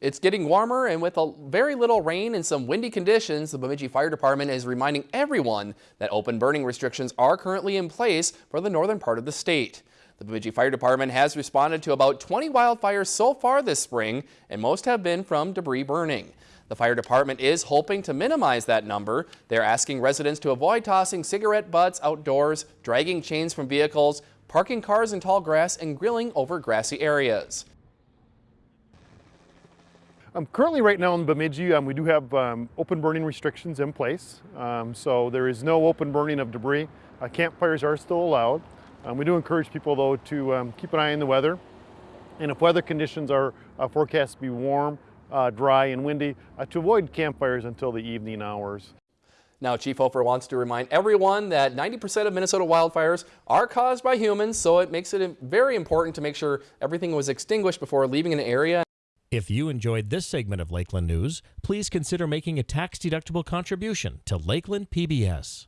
It's getting warmer and with a very little rain and some windy conditions, the Bemidji Fire Department is reminding everyone that open burning restrictions are currently in place for the northern part of the state. The Bemidji Fire Department has responded to about 20 wildfires so far this spring, and most have been from debris burning. The fire department is hoping to minimize that number. They're asking residents to avoid tossing cigarette butts outdoors, dragging chains from vehicles, parking cars in tall grass, and grilling over grassy areas. Um, currently right now in Bemidji, um, we do have um, open burning restrictions in place. Um, so there is no open burning of debris. Uh, campfires are still allowed. Um, we do encourage people though to um, keep an eye on the weather. And if weather conditions are uh, forecast to be warm, uh, dry and windy, uh, to avoid campfires until the evening hours. Now, Chief Hofer wants to remind everyone that 90% of Minnesota wildfires are caused by humans, so it makes it very important to make sure everything was extinguished before leaving an area. If you enjoyed this segment of Lakeland News, please consider making a tax-deductible contribution to Lakeland PBS.